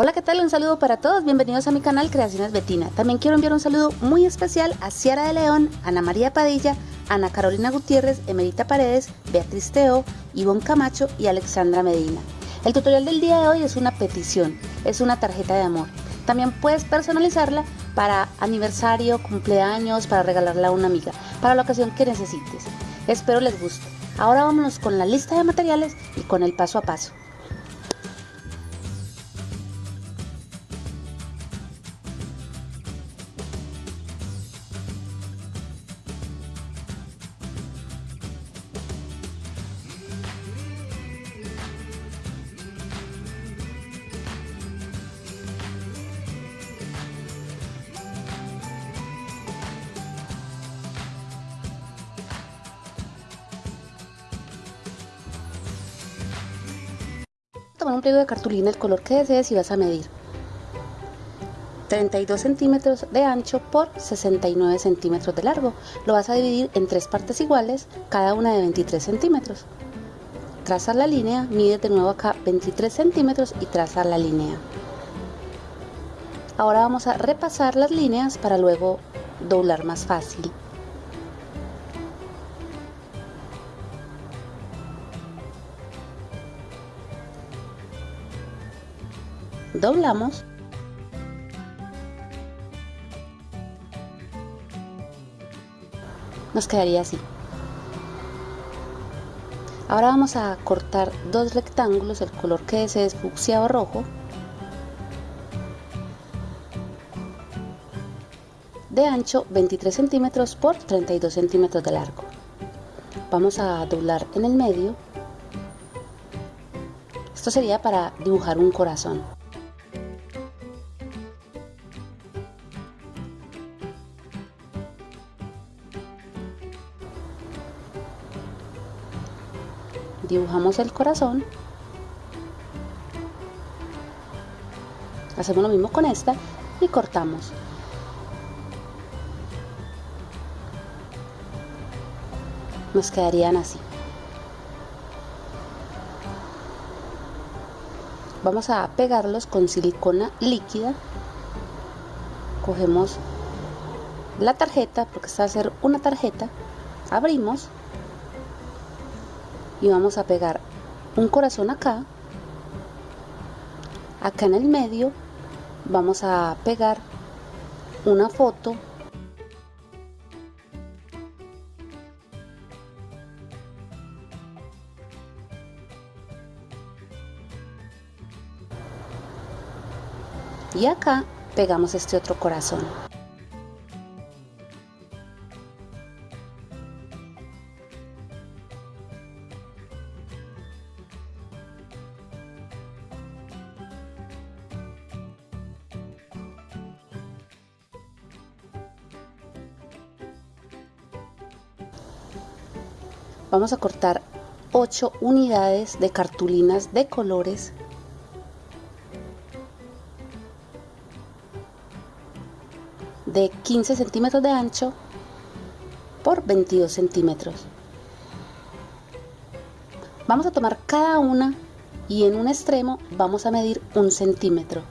Hola, ¿qué tal? Un saludo para todos. Bienvenidos a mi canal Creaciones Betina. También quiero enviar un saludo muy especial a Ciara de León, Ana María Padilla, Ana Carolina Gutiérrez, Emerita Paredes, Beatriz Teo, Ivonne Camacho y Alexandra Medina. El tutorial del día de hoy es una petición, es una tarjeta de amor. También puedes personalizarla para aniversario, cumpleaños, para regalarla a una amiga, para la ocasión que necesites. Espero les guste. Ahora vámonos con la lista de materiales y con el paso a paso. Un pliego de cartulina el color que desees y vas a medir 32 centímetros de ancho por 69 centímetros de largo. Lo vas a dividir en tres partes iguales, cada una de 23 centímetros. Trazas la línea, mide de nuevo acá 23 centímetros y trazas la línea. Ahora vamos a repasar las líneas para luego doblar más fácil. Doblamos. Nos quedaría así. Ahora vamos a cortar dos rectángulos el color que desees fucsia o rojo. De ancho 23 centímetros por 32 centímetros de largo. Vamos a doblar en el medio. Esto sería para dibujar un corazón dibujamos el corazón hacemos lo mismo con esta y cortamos. Nos quedarían así. Vamos a pegarlos con silicona líquida. Cogemos la tarjeta porque esta va a ser una tarjeta. Abrimos y vamos a pegar un corazón acá. Acá en el medio vamos a pegar una foto. Y acá pegamos este otro corazón vamos a cortar 8 unidades de cartulinas de colores. De 15 centímetros de ancho por 22 centímetros. Vamos a tomar cada una y en un extremo vamos a medir un centímetro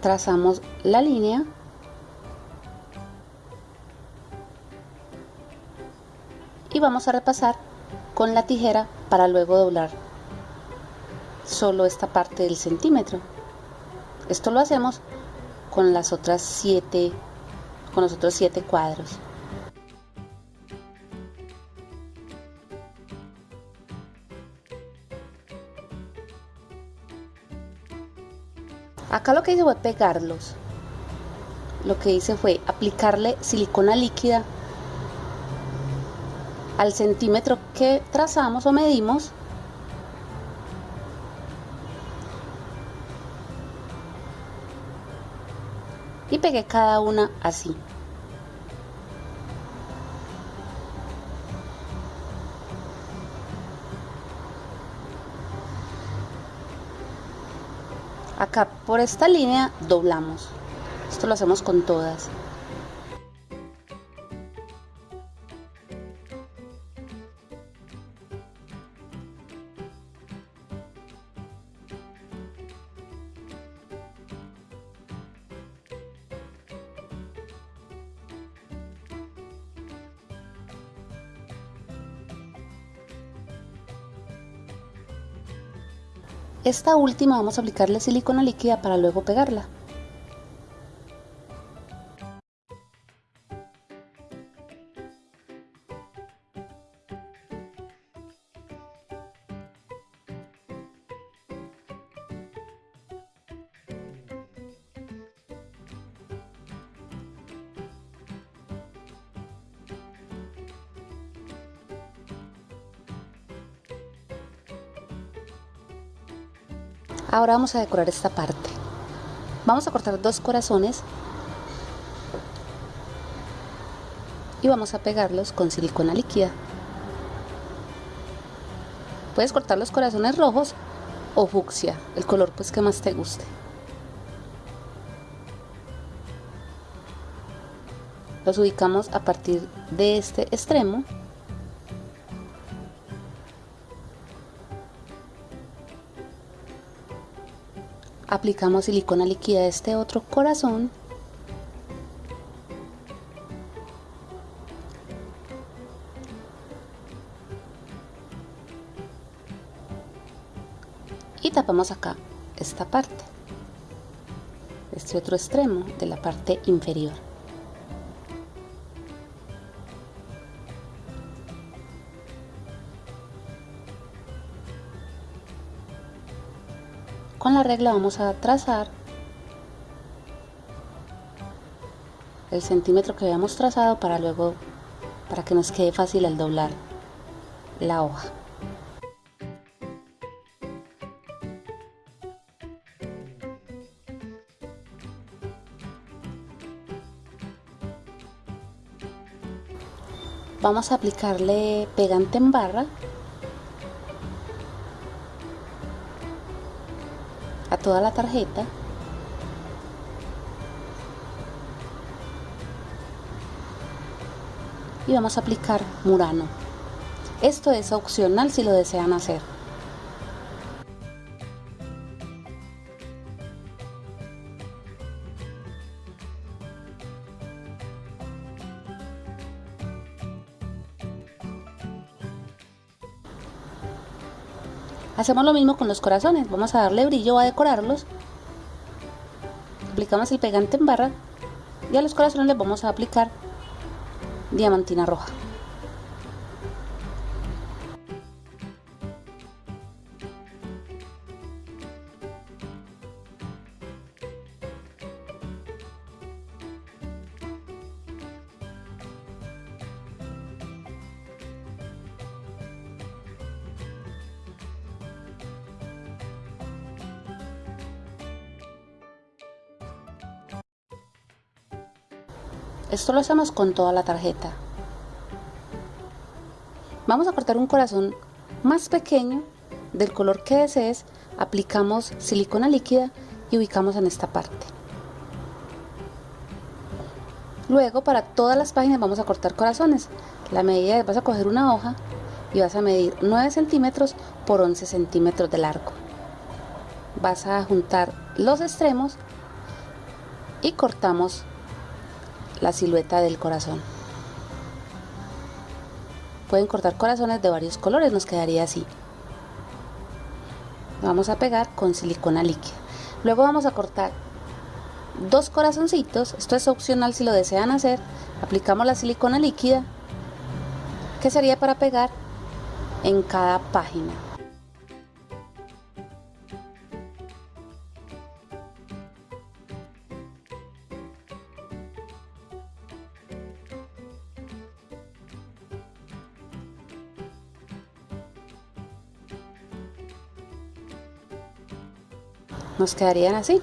trazamos la línea. Y vamos a repasar con la tijera para luego doblar solo esta parte del centímetro. Esto lo hacemos con las otras siete con los otros siete cuadros acá lo que hice fue pegarlos. Lo que hice fue aplicarle silicona líquida al centímetro que trazamos o medimos. Y pegué cada una así acá por esta línea doblamos. Esto lo hacemos con todas Esta última vamos a aplicarle silicona líquida para luego pegarla. Ahora vamos a decorar esta parte. Vamos a cortar dos corazones y vamos a pegarlos con silicona líquida. Puedes cortar los corazones rojos o fucsia, el color pues que más te guste. Los ubicamos a partir de este extremo aplicamos silicona líquida a este otro corazón. Y tapamos acá esta parte este otro extremo de la parte inferior regla vamos a trazar el centímetro que habíamos trazado para luego, para que nos quede fácil al doblar la hoja. Vamos a aplicarle pegante en barra a toda la tarjeta y vamos a aplicar Murano. Esto es opcional si lo desean hacer. Hacemos lo mismo con los corazones, vamos a darle brillo a decorarlos. Aplicamos el pegante en barra y a los corazones les vamos a aplicar diamantina roja. Esto lo hacemos con toda la tarjeta. Vamos a cortar un corazón más pequeño del color que desees, aplicamos silicona líquida y ubicamos en esta parte. Luego para todas las páginas vamos a cortar corazones. La medida es vas a coger una hoja y vas a medir 9 centímetros por 11 centímetros de largo. Vas a juntar los extremos y cortamos la silueta del corazón. Pueden cortar corazones de varios colores, nos quedaría así. Vamos a pegar con silicona líquida. Luego vamos a cortar dos corazoncitos, esto es opcional si lo desean hacer. Aplicamos la silicona líquida, que sería para pegar en cada página. Nos quedarían así.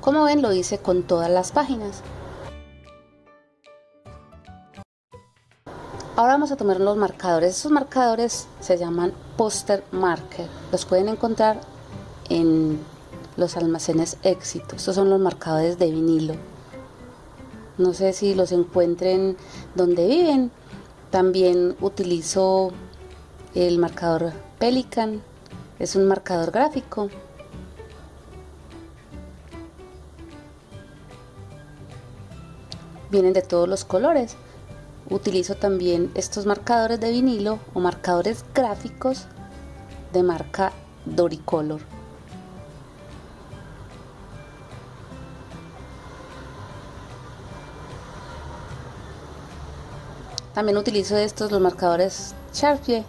Como ven lo hice con todas las páginas. Ahora vamos a tomar los marcadores. Esos marcadores se llaman poster marker. Los pueden encontrar en los almacenes éxito. Estos son los marcadores de vinilo. No sé si los encuentren donde viven. También utilizo el marcador Pelican. Es un marcador gráfico. vienen de todos los colores. Utilizo también estos marcadores de vinilo o marcadores gráficos de marca Doricolor. También utilizo estos los marcadores Sharpie.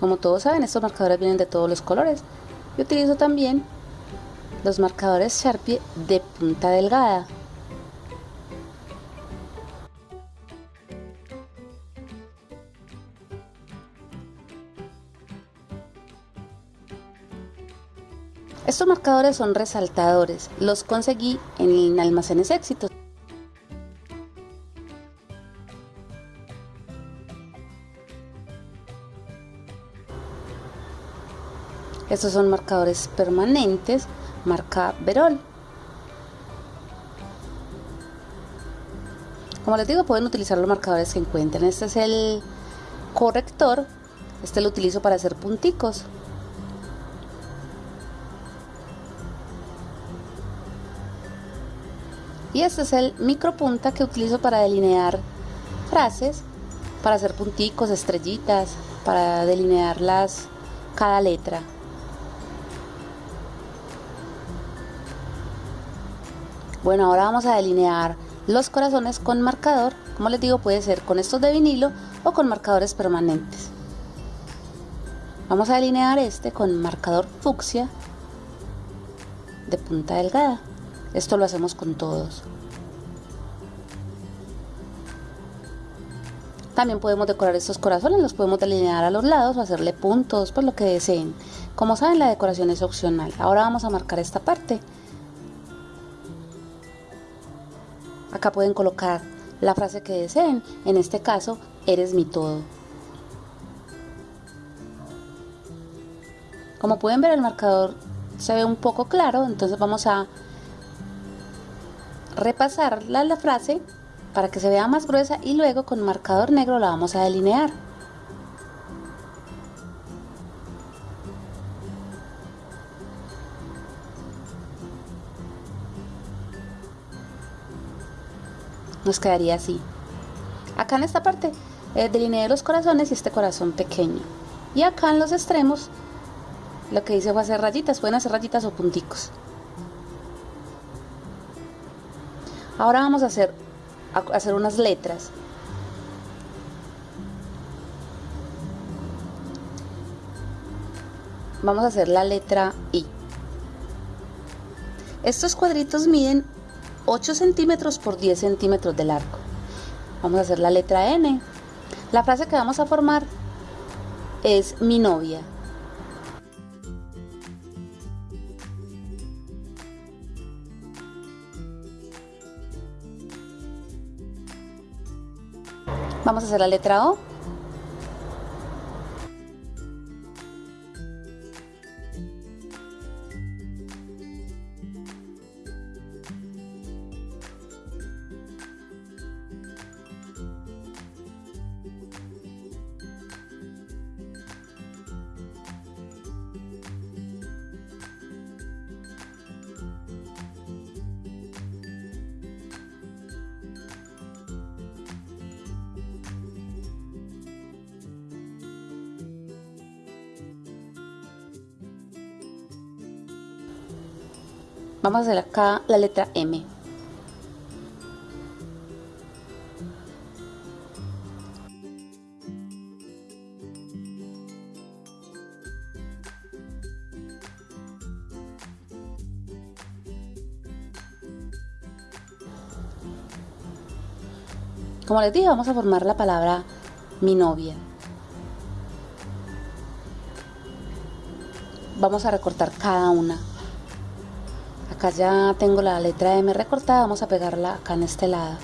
Como todos saben, estos marcadores vienen de todos los colores. Yo utilizo también los marcadores Sharpie de punta delgada. Estos marcadores son resaltadores, los conseguí en almacenes éxitos. Estos son marcadores permanentes, marca Verol. Como les digo, pueden utilizar los marcadores que encuentren. Este es el corrector. Este lo utilizo para hacer punticos. Y este es el micropunta que utilizo para delinear frases, para hacer punticos, estrellitas, para delinearlas cada letra. Bueno, ahora vamos a delinear los corazones con marcador. Como les digo, puede ser con estos de vinilo o con marcadores permanentes. Vamos a delinear este con marcador fucsia de punta delgada. Esto lo hacemos con todos. También podemos decorar estos corazones, los podemos delinear a los lados o hacerle puntos, por lo que deseen. Como saben, la decoración es opcional. Ahora vamos a marcar esta parte. Acá pueden colocar la frase que deseen, en este caso, eres mi todo. Como pueden ver el marcador se ve un poco claro, entonces vamos a repasar la frase para que se vea más gruesa y luego con marcador negro la vamos a delinear. Nos quedaría así. Acá en esta parte eh, delineé los corazones y este corazón pequeño. Y acá en los extremos lo que hice fue hacer rayitas, pueden hacer rayitas o punticos. Ahora vamos a hacer, a hacer unas letras. Vamos a hacer la letra I. Estos cuadritos miden 8 centímetros por 10 centímetros de largo. Vamos a hacer la letra N. La frase que vamos a formar es mi novia. Vamos a hacer la letra O. Vamos a hacer acá la letra M. Como les dije, vamos a formar la palabra mi novia. Vamos a recortar cada una acá ya tengo la letra M recortada, vamos a pegarla acá en este lado.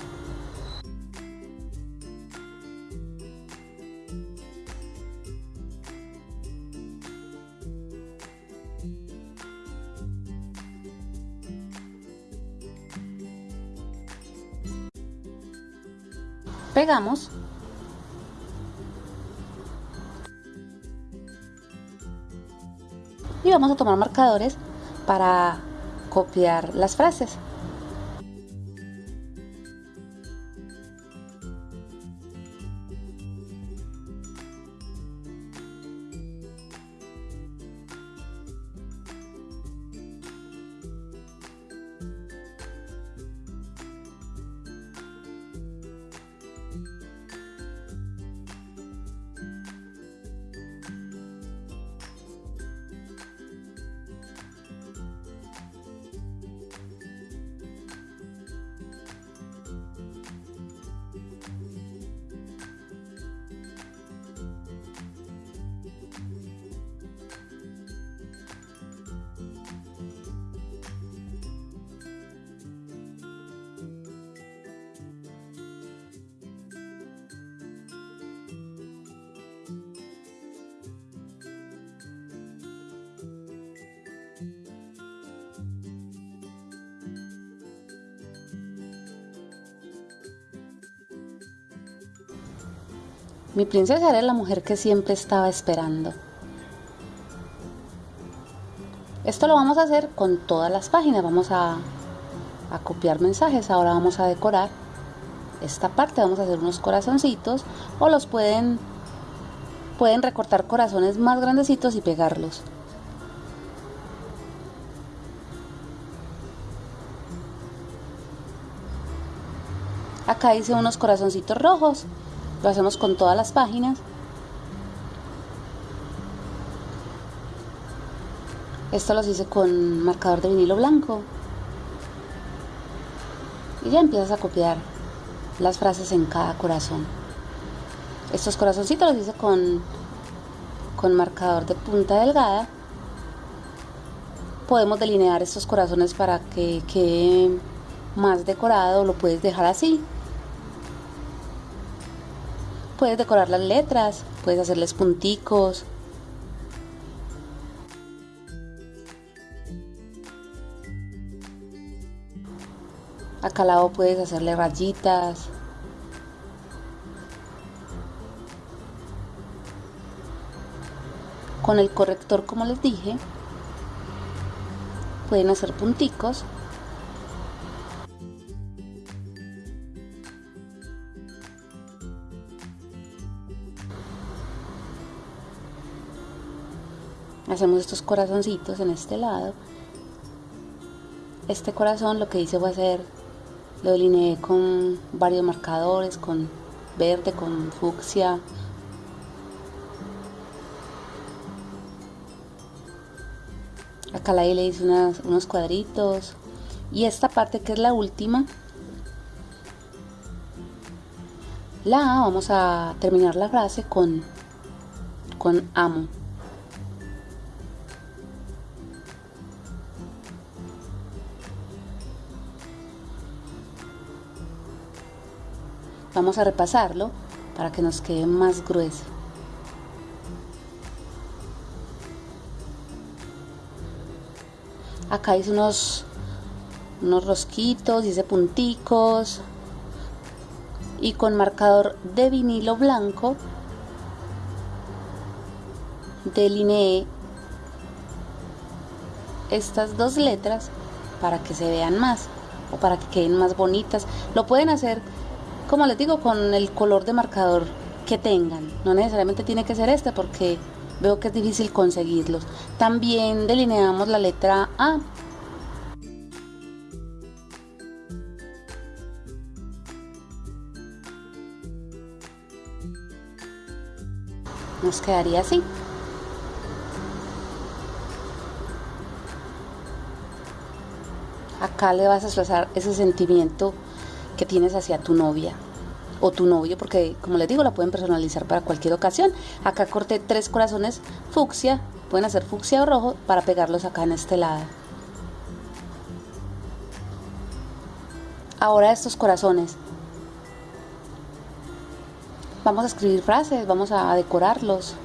Pegamos y vamos a tomar marcadores para copiar las frases. Mi princesa era la mujer que siempre estaba esperando. Esto lo vamos a hacer con todas las páginas. Vamos a, a copiar mensajes. Ahora vamos a decorar esta parte. Vamos a hacer unos corazoncitos o los pueden, pueden recortar corazones más grandecitos y pegarlos. Acá hice unos corazoncitos rojos. Lo hacemos con todas las páginas. Esto los hice con marcador de vinilo blanco. Y ya empiezas a copiar las frases en cada corazón. Estos corazoncitos los hice con, con marcador de punta delgada. Podemos delinear estos corazones para que quede más decorado. Lo puedes dejar así. Puedes decorar las letras, puedes hacerles punticos, Acá al lado puedes hacerle rayitas. Con el corrector, como les dije, pueden hacer punticos. Hacemos estos corazoncitos en este lado. Este corazón lo que hice fue hacer lo delineé con varios marcadores, con verde, con fucsia. Acá la le hice unos cuadritos. Y esta parte que es la última, la vamos a terminar la frase con, con amo. Vamos a repasarlo para que nos quede más grueso. Acá hice unos, unos rosquitos, hice punticos y con marcador de vinilo blanco delineé estas dos letras para que se vean más o para que queden más bonitas. Lo pueden hacer como les digo, con el color de marcador que tengan. No necesariamente tiene que ser este porque veo que es difícil conseguirlos. También delineamos la letra A. Nos quedaría así. Acá le vas a expresar ese sentimiento que tienes hacia tu novia o tu novio, porque como les digo, la pueden personalizar para cualquier ocasión. Acá corté tres corazones fucsia, pueden hacer fucsia o rojo para pegarlos acá en este lado. Ahora estos corazones. Vamos a escribir frases, vamos a decorarlos.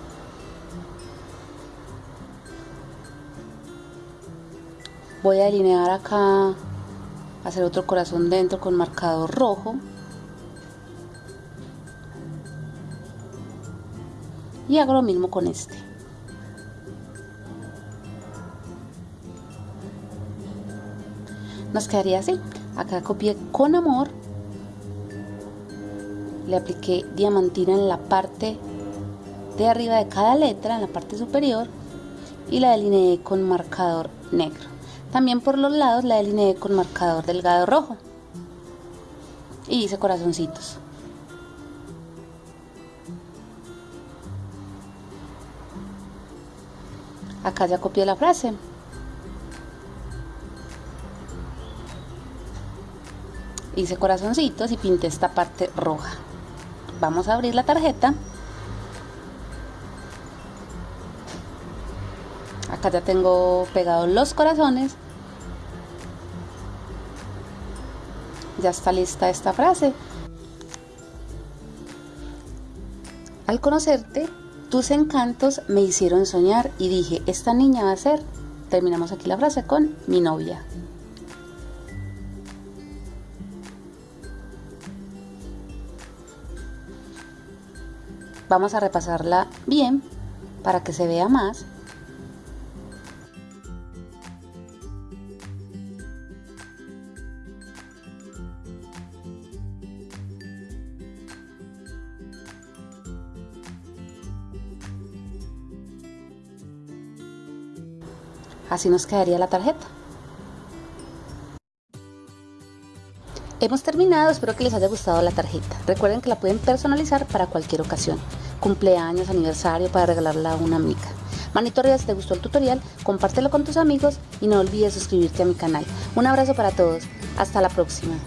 Voy a delinear acá hacer otro corazón dentro con marcador rojo. Y hago lo mismo con este. Nos quedaría así. Acá copié con amor. Le apliqué diamantina en la parte de arriba de cada letra en la parte superior. Y la delineé con marcador negro también por los lados la delineé con marcador delgado rojo. Y hice corazoncitos. Acá ya copié la frase. Hice corazoncitos y pinté esta parte roja. Vamos a abrir la tarjeta. Acá ya tengo pegados los corazones Ya está lista esta frase. Al conocerte, tus encantos me hicieron soñar y dije, esta niña va a ser, terminamos aquí la frase con mi novia. Vamos a repasarla bien para que se vea más. Así nos quedaría la tarjeta. Hemos terminado, espero que les haya gustado la tarjeta. Recuerden que la pueden personalizar para cualquier ocasión, cumpleaños, aniversario, para regalarla a una amiga. Manito arriba si te gustó el tutorial, compártelo con tus amigos y no olvides suscribirte a mi canal. Un abrazo para todos, hasta la próxima.